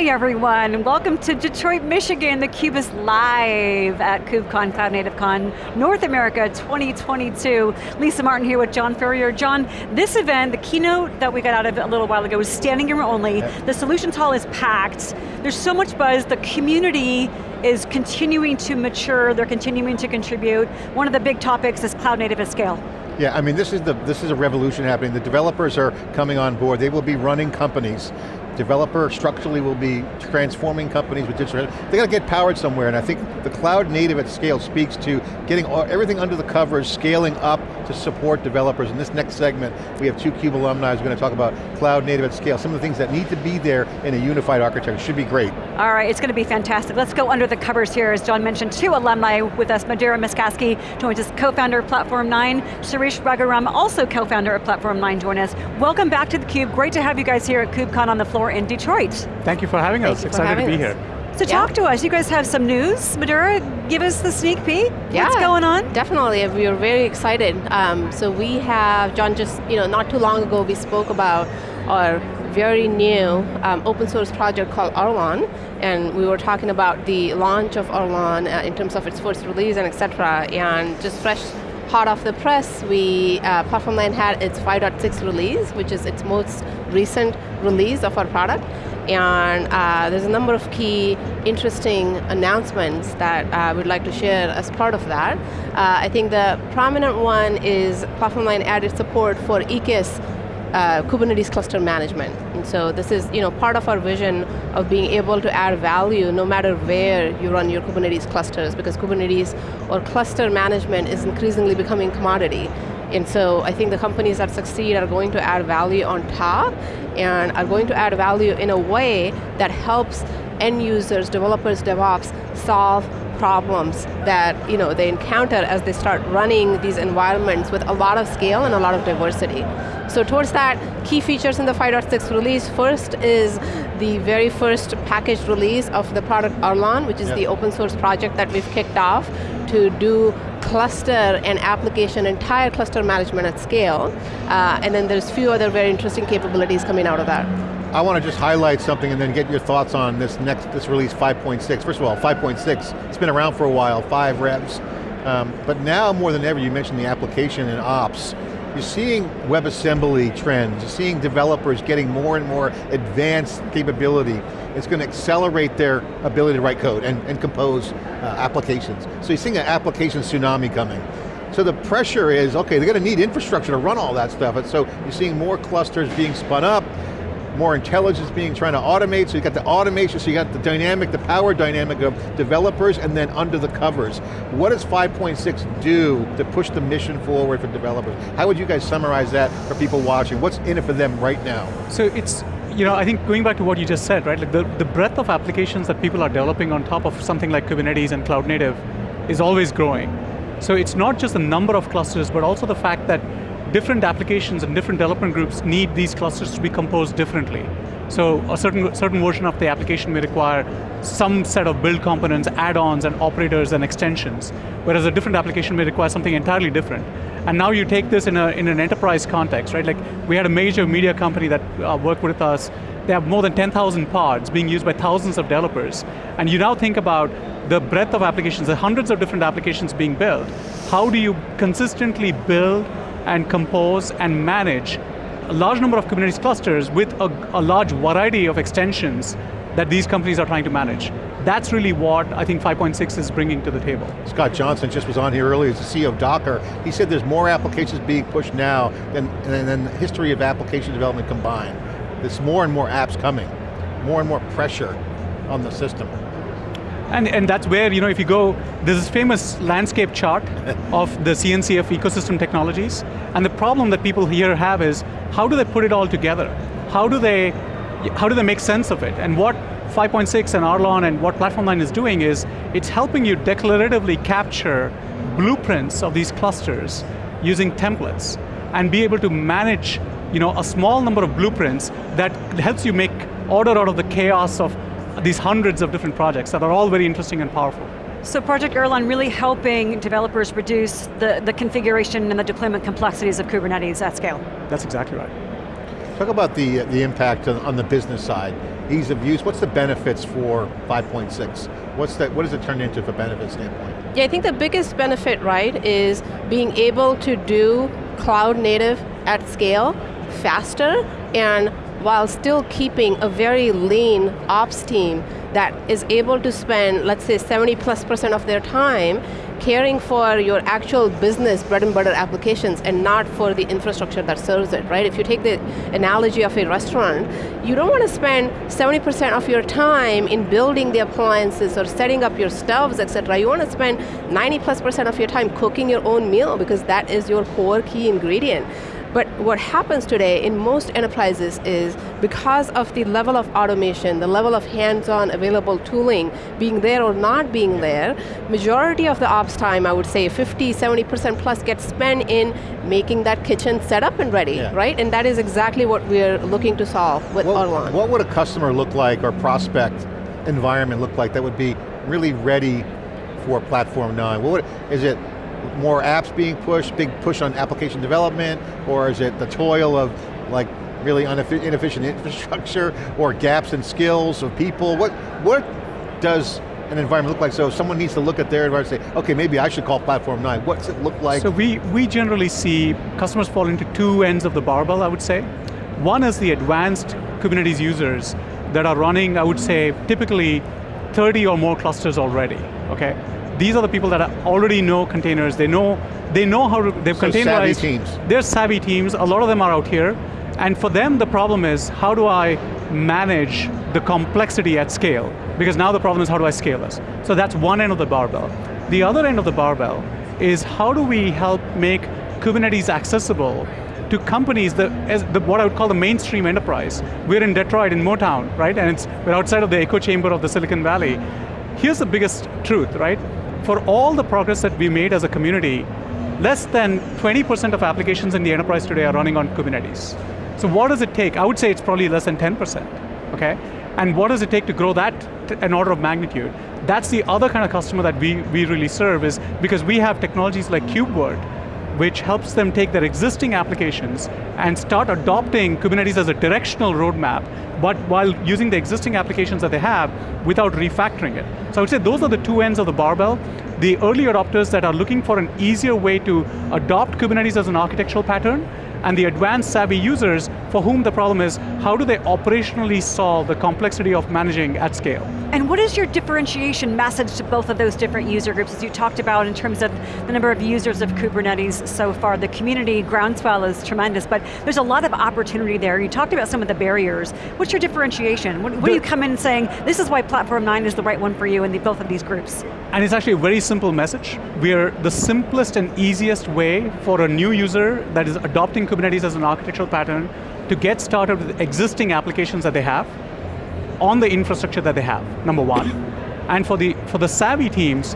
Hi everyone, welcome to Detroit, Michigan. theCUBE is live at KubeCon, Cloud Native Con, North America 2022. Lisa Martin here with John Furrier. John, this event, the keynote that we got out of a little while ago was standing room only. The solutions hall is packed. There's so much buzz, the community is continuing to mature, they're continuing to contribute. One of the big topics is cloud native at scale. Yeah, I mean this is the this is a revolution happening. The developers are coming on board. They will be running companies developer structurally will be transforming companies with digital, they got to get powered somewhere, and I think the cloud native at scale speaks to getting all, everything under the covers, scaling up to support developers. In this next segment, we have two CUBE alumni who's going to talk about cloud native at scale, some of the things that need to be there in a unified architecture, should be great. All right, it's going to be fantastic. Let's go under the covers here, as John mentioned, two alumni with us, Madhura Maskasky, joins us, co-founder of Platform 9, Sirish Raghuram, also co-founder of Platform 9, join us. Welcome back to theCUBE, great to have you guys here at KubeCon on the floor in Detroit. Thank you for having Thank us, excited to be us. here. So yeah. talk to us, you guys have some news. Madhura, give us the sneak peek. Yeah, What's going on? Definitely, we are very excited. Um, so we have, John just, you know, not too long ago we spoke about our very new um, open source project called Arlon, and we were talking about the launch of Arlon uh, in terms of its first release and et cetera, and just fresh hot off the press, we, uh, 9 had its 5.6 release, which is its most recent release of our product. And uh, there's a number of key interesting announcements that uh, we'd like to share as part of that. Uh, I think the prominent one is Platform 9 added support for EKS uh, Kubernetes cluster management. And so this is you know, part of our vision of being able to add value no matter where you run your Kubernetes clusters because Kubernetes or cluster management is increasingly becoming commodity. And so I think the companies that succeed are going to add value on top and are going to add value in a way that helps end users, developers, DevOps solve problems that you know, they encounter as they start running these environments with a lot of scale and a lot of diversity. So towards that, key features in the 5.6 release, first is the very first packaged release of the product Arlon, which is yep. the open source project that we've kicked off to do cluster and application, entire cluster management at scale. Uh, and then there's a few other very interesting capabilities coming out of that. I want to just highlight something and then get your thoughts on this next, this release 5.6. First of all, 5.6, it's been around for a while, five revs. Um, but now more than ever, you mentioned the application and ops. You're seeing WebAssembly trends, you're seeing developers getting more and more advanced capability. It's going to accelerate their ability to write code and, and compose uh, applications. So you're seeing an application tsunami coming. So the pressure is, okay, they're going to need infrastructure to run all that stuff. And so you're seeing more clusters being spun up, more intelligence being trying to automate, so you got the automation, so you got the dynamic, the power dynamic of developers and then under the covers. What does 5.6 do to push the mission forward for developers? How would you guys summarize that for people watching? What's in it for them right now? So it's, you know, I think going back to what you just said, right, like the, the breadth of applications that people are developing on top of something like Kubernetes and Cloud Native is always growing. So it's not just the number of clusters, but also the fact that different applications and different development groups need these clusters to be composed differently. So a certain, certain version of the application may require some set of build components, add-ons, and operators and extensions, whereas a different application may require something entirely different. And now you take this in, a, in an enterprise context, right? Like, we had a major media company that uh, worked with us, they have more than 10,000 pods being used by thousands of developers. And you now think about the breadth of applications, the hundreds of different applications being built. How do you consistently build and compose and manage a large number of Kubernetes clusters with a, a, large variety of extensions that these companies are trying to manage. That's really what I think 5.6 is bringing to the table. Scott Johnson just was on here earlier, as the CEO of Docker. He said there's more applications being pushed now than, than the history of application development combined. There's more and more apps coming, more and more pressure on the system. And, and that's where, you know, if you go, there's this famous landscape chart of the CNCF ecosystem technologies, and the problem that people here have is, how do they put it all together? How do they, how do they make sense of it? And what 5.6 and Arlon and what Platform 9 is doing is, it's helping you declaratively capture blueprints of these clusters using templates, and be able to manage you know, a small number of blueprints that helps you make order out of the chaos of these hundreds of different projects that are all very interesting and powerful. So Project Arlon really helping developers reduce the, the configuration and the deployment complexities of Kubernetes at scale. That's exactly right. Talk about the, the impact on, on the business side. Ease of use, what's the benefits for 5.6? What's that, what does it turn into from a benefit standpoint? Yeah, I think the biggest benefit, right, is being able to do cloud native at scale faster and while still keeping a very lean ops team that is able to spend, let's say 70 plus percent of their time caring for your actual business bread and butter applications and not for the infrastructure that serves it, right? If you take the analogy of a restaurant, you don't want to spend 70% of your time in building the appliances or setting up your stoves, et cetera. You want to spend 90 plus percent of your time cooking your own meal because that is your core key ingredient. But what happens today in most enterprises is because of the level of automation, the level of hands-on available tooling, being there or not being there, majority of the ops time, I would say 50, 70% plus gets spent in making that kitchen set up and ready, yeah. right? And that is exactly what we're looking to solve with what, Arlon. What would a customer look like or prospect environment look like that would be really ready for Platform 9? What would, is it more apps being pushed, big push on application development, or is it the toil of like really inefficient infrastructure, or gaps in skills of people? What, what does an environment look like? So someone needs to look at their environment and say, okay, maybe I should call Platform 9. What's it look like? So we, we generally see customers fall into two ends of the barbell, I would say. One is the advanced Kubernetes users that are running, I would say, typically 30 or more clusters already, okay? These are the people that already know containers, they know, they know how to, they've so containerized. savvy teams. They're savvy teams, a lot of them are out here, and for them the problem is, how do I manage the complexity at scale? Because now the problem is how do I scale this? So that's one end of the barbell. The other end of the barbell is how do we help make Kubernetes accessible to companies that, as the, what I would call the mainstream enterprise. We're in Detroit, in Motown, right? And it's, we're outside of the echo chamber of the Silicon Valley. Here's the biggest truth, right? For all the progress that we made as a community, less than 20% of applications in the enterprise today are running on Kubernetes. So what does it take? I would say it's probably less than 10%, okay? And what does it take to grow that an order of magnitude? That's the other kind of customer that we, we really serve is because we have technologies like KubeVirt, which helps them take their existing applications and start adopting Kubernetes as a directional roadmap, but while using the existing applications that they have without refactoring it. So I would say those are the two ends of the barbell. The early adopters that are looking for an easier way to adopt Kubernetes as an architectural pattern, and the advanced savvy users for whom the problem is, how do they operationally solve the complexity of managing at scale? And what is your differentiation message to both of those different user groups, as you talked about in terms of the number of users of Kubernetes so far, the community groundswell is tremendous, but there's a lot of opportunity there. You talked about some of the barriers. What's your differentiation? What, what do you come in saying, this is why Platform 9 is the right one for you in the, both of these groups? And it's actually a very simple message. We're the simplest and easiest way for a new user that is adopting Kubernetes as an architectural pattern to get started with existing applications that they have on the infrastructure that they have, number one. and for the, for the savvy teams,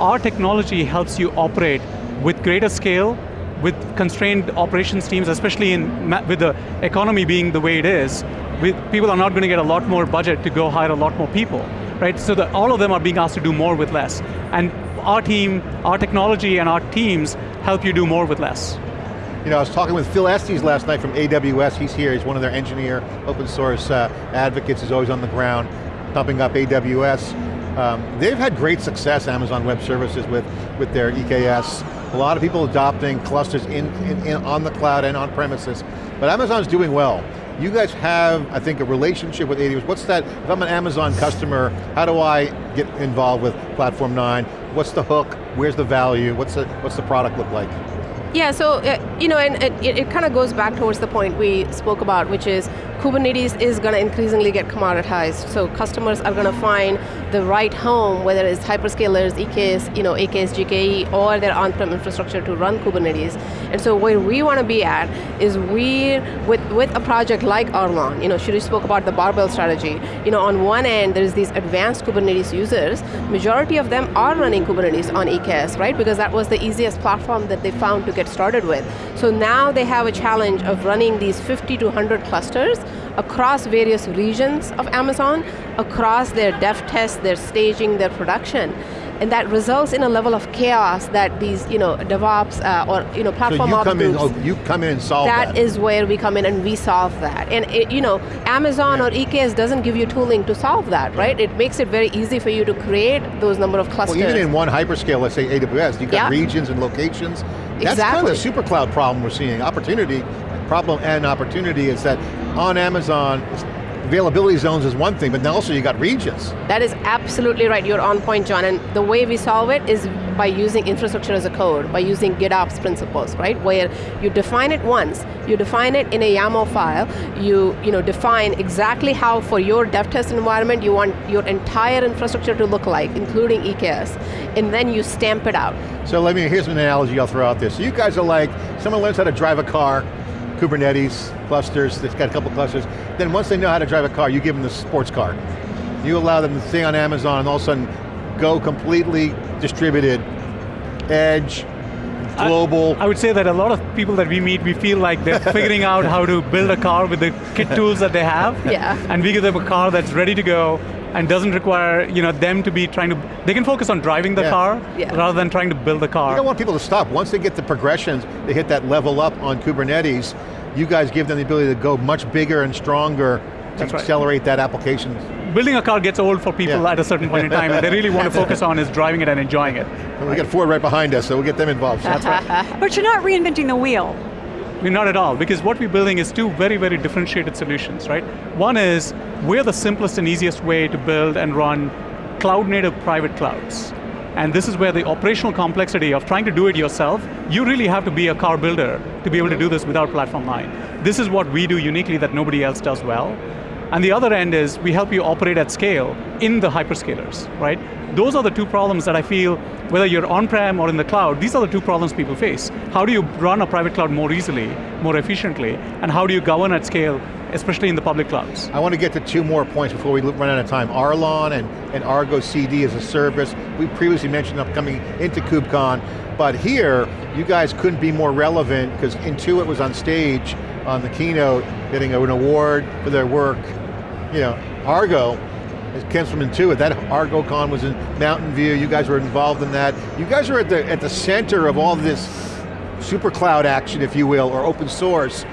our technology helps you operate with greater scale, with constrained operations teams, especially in, with the economy being the way it is, with, people are not going to get a lot more budget to go hire a lot more people, right? So that all of them are being asked to do more with less. And our team, our technology and our teams help you do more with less. You know, I was talking with Phil Estes last night from AWS. He's here, he's one of their engineer, open source uh, advocates, He's always on the ground, thumping up AWS. Um, they've had great success, Amazon Web Services, with, with their EKS. A lot of people adopting clusters in, in, in on the cloud and on premises. But Amazon's doing well. You guys have, I think, a relationship with AWS. What's that, if I'm an Amazon customer, how do I get involved with Platform 9? What's the hook? Where's the value? What's the, what's the product look like? Yeah, so, uh, you know, and it, it kind of goes back towards the point we spoke about, which is Kubernetes is going to increasingly get commoditized. So customers are going to find the right home, whether it's hyperscalers, EKS, you know, AKS, GKE, or their on-prem infrastructure to run Kubernetes. And so where we want to be at is we, with, with a project like Arlon, you know, Shiri spoke about the barbell strategy. You know, on one end, there's these advanced Kubernetes users. Majority of them are running Kubernetes on EKS, right? Because that was the easiest platform that they found to get started with. So now they have a challenge of running these 50 to 100 clusters across various regions of Amazon, across their dev tests, their staging, their production. and that results in a level of chaos that these you know, DevOps uh, or you know, platform so you come groups, in, oh, you come in and solve that. That is where we come in and we solve that. And it, you know, Amazon yeah. or EKS doesn't give you tooling to solve that, right? It makes it very easy for you to create those number of clusters. Well, even in one hyperscale, let's say AWS, you've got yeah. regions and locations. That's exactly. kind of the super cloud problem we're seeing. Opportunity, problem and opportunity is that on Amazon, availability zones is one thing, but then also you got regions. That is absolutely right, you're on point, John, and the way we solve it is by using infrastructure as a code, by using GitOps principles, right? Where you define it once, you define it in a YAML file, you, you know, define exactly how for your dev test environment you want your entire infrastructure to look like, including EKS, and then you stamp it out. So let me, here's an analogy I'll throw out there. So you guys are like, someone learns how to drive a car, Kubernetes clusters, it's got a couple clusters. Then once they know how to drive a car, you give them the sports car. You allow them to stay on Amazon and all of a sudden go completely distributed, edge, global. I, I, would say that a lot of people that we meet, we feel like they're figuring out how to build a car with the kit tools that they have. Yeah. And we give them a car that's ready to go and doesn't require you know, them to be trying to, they can focus on driving the yeah. car yeah. rather than trying to build the car. You don't want people to stop. Once they get the progressions, they hit that level up on Kubernetes, you guys give them the ability to go much bigger and stronger to That's accelerate right. that application. Building a car gets old for people yeah. at a certain point in time, and they really want to focus on is driving it and enjoying it. And we got Ford right behind us, so we'll get them involved. That's right. But you're not reinventing the wheel. Not at all, because what we're building is two very, very differentiated solutions, right? One is, we're the simplest and easiest way to build and run cloud-native private clouds. And this is where the operational complexity of trying to do it yourself, you really have to be a car builder to be able to do this without Platform 9. This is what we do uniquely that nobody else does well. And the other end is we help you operate at scale in the hyperscalers, right? Those are the two problems that I feel, whether you're on-prem or in the cloud, these are the two problems people face. How do you run a private cloud more easily, more efficiently, and how do you govern at scale, especially in the public clouds? I want to get to two more points before we run out of time. Arlon and, and Argo CD as a service. We previously mentioned upcoming into KubeCon, but here, you guys couldn't be more relevant because Intuit was on stage on the keynote, getting an award for their work. You know, Argo, it comes from Intuit, that ArgoCon was in Mountain View, you guys were involved in that. You guys are at the, at the center of all this super cloud action, if you will, or open source.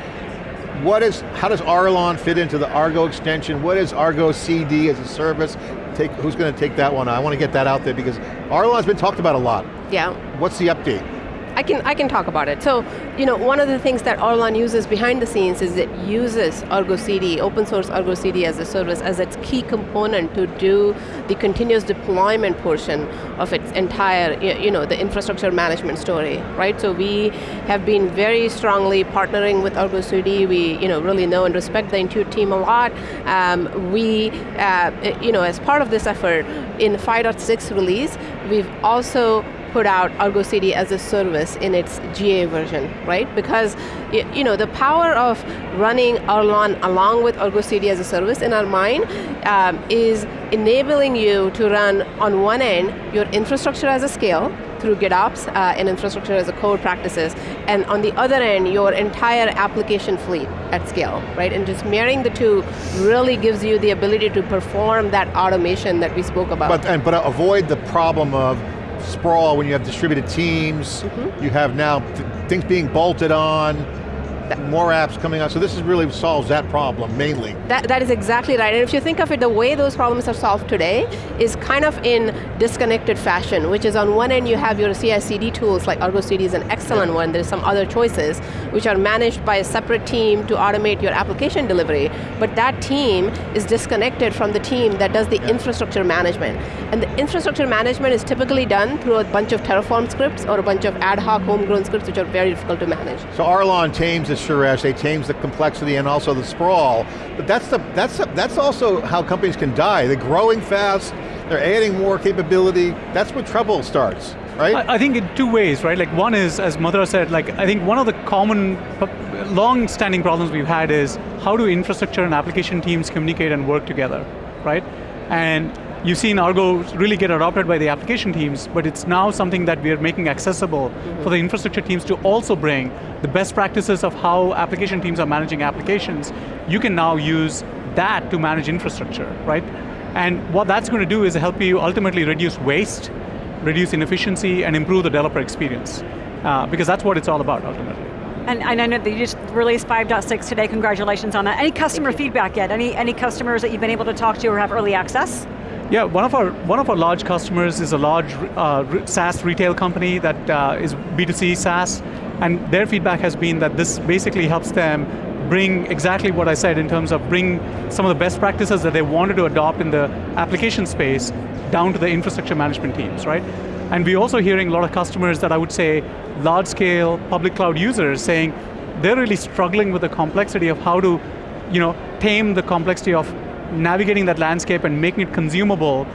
What is, how does Arlon fit into the Argo extension? What is Argo CD as a service? Take, who's going to take that one? I want to get that out there because Arlon's been talked about a lot. Yeah. What's the update? I can, I can talk about it. So, you know, one of the things that Arlon uses behind the scenes is it uses Argo CD, open source Argo CD as a service, as its key component to do the continuous deployment portion of its entire, you know, the infrastructure management story, right? So we have been very strongly partnering with Argo CD. We, you know, really know and respect the Intuit team a lot. Um, we, uh, you know, as part of this effort, in 5.6 release, we've also put out Argo CD as a service in its GA version, right? Because you know the power of running Arlon along with Argo CD as a service in our mind um, is enabling you to run on one end your infrastructure as a scale through GitOps uh, and infrastructure as a code practices, and on the other end, your entire application fleet at scale, right? And just marrying the two really gives you the ability to perform that automation that we spoke about. But, and, but avoid the problem of sprawl when you have distributed teams, mm -hmm. you have now things being bolted on, more apps coming out, so this is really solves that problem, mainly. That, that is exactly right, and if you think of it, the way those problems are solved today is kind of in disconnected fashion, which is on one end you have your CI/CD tools, like Argo CD is an excellent yeah. one, there's some other choices, which are managed by a separate team to automate your application delivery, but that team is disconnected from the team that does the yeah. infrastructure management. And the infrastructure management is typically done through a bunch of Terraform scripts or a bunch of ad hoc homegrown scripts which are very difficult to manage. So Arlon tames the Sirish, they change the complexity and also the sprawl, but that's, the, that's, the, that's also how companies can die. They're growing fast, they're adding more capability, that's where trouble starts, right? I, I think in two ways, right? Like one is, as Madhura said, like I think one of the common, uh, long-standing problems we've had is how do infrastructure and application teams communicate and work together, right? And You've seen Argo really get adopted by the application teams, but it's now something that we are making accessible mm -hmm. for the infrastructure teams to also bring the best practices of how application teams are managing applications. You can now use that to manage infrastructure, right? And what that's going to do is help you ultimately reduce waste reduce inefficiency, and improve the developer experience. Uh, because that's what it's all about ultimately. And, and, I know that you just released 5.6 today, congratulations on that. Any customer feedback yet? Any, any customers that you've been able to talk to or have early access? Yeah, one of our one of our large customers is a large uh, SaaS retail company that uh, is B2C SaaS, and their feedback has been that this basically helps them bring exactly what I said in terms of bring some of the best practices that they wanted to adopt in the application space down to the infrastructure management teams, right? And we're also hearing a lot of customers that I would say large scale public cloud users saying they're really struggling with the complexity of how to you know, tame the complexity of navigating that landscape and making it consumable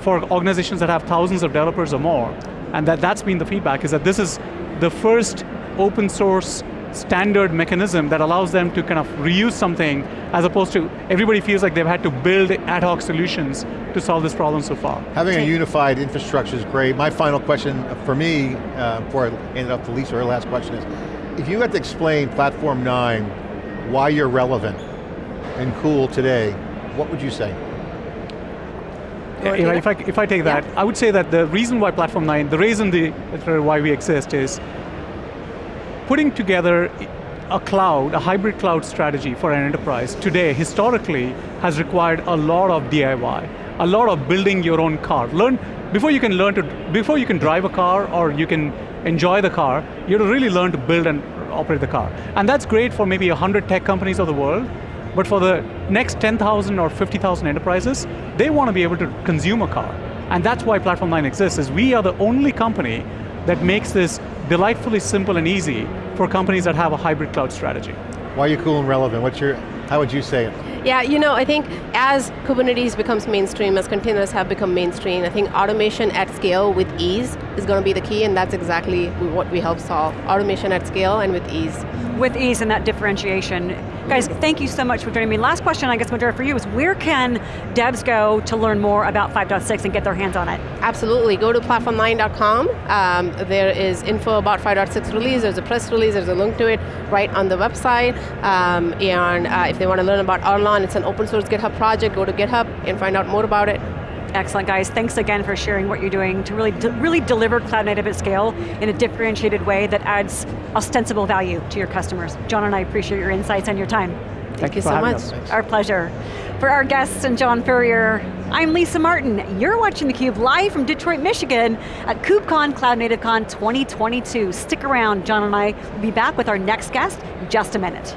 for organizations that have thousands of developers or more. And that, that's been the feedback, is that this is the first open source standard mechanism that allows them to kind of reuse something as opposed to everybody feels like they've had to build ad hoc solutions to solve this problem so far. Having a unified infrastructure is great. My final question for me, uh, before I hand it off to Lisa, her last question is, if you had to explain Platform 9, why you're relevant and cool today, what would you say? You know, if, I, if I take that, yeah. I would say that the reason why Platform 9, the reason the, why we exist is putting together a cloud, a hybrid cloud strategy for an enterprise today, historically, has required a lot of DIY, a lot of building your own car. Learn, before you can learn to, before you can drive a car or you can enjoy the car, you have to really learn to build and operate the car. And that's great for maybe 100 tech companies of the world, but for the next 10,000 or 50,000 enterprises, they want to be able to consume a car. And that's why Platform 9 exists, is we are the only company that makes this delightfully simple and easy for companies that have a hybrid cloud strategy. Why are you cool and relevant? What's your, how would you say it? Yeah, you know, I think as Kubernetes becomes mainstream, as containers have become mainstream, I think automation at scale with ease is going to be the key, and that's exactly what we help solve. Automation at scale and with ease. With ease and that differentiation. Guys, thank you so much for joining me. Last question, I guess, Madhura, for you is where can devs go to learn more about 5.6 and get their hands on it? Absolutely, go to platform9.com. Um, there is info about 5.6 release, there's a press release, there's a link to it right on the website. Um, and uh, if they want to learn about Arlon, it's an open source GitHub project, go to GitHub and find out more about it. Excellent, guys. Thanks again for sharing what you're doing to really, de really deliver cloud native at scale in a differentiated way that adds ostensible value to your customers. John and I appreciate your insights and your time. Thank, Thank you so much. Our pleasure. For our guests and John Furrier, I'm Lisa Martin. You're watching theCUBE live from Detroit, Michigan at KubeCon Cloud Native Con 2022. Stick around, John and I will be back with our next guest in just a minute.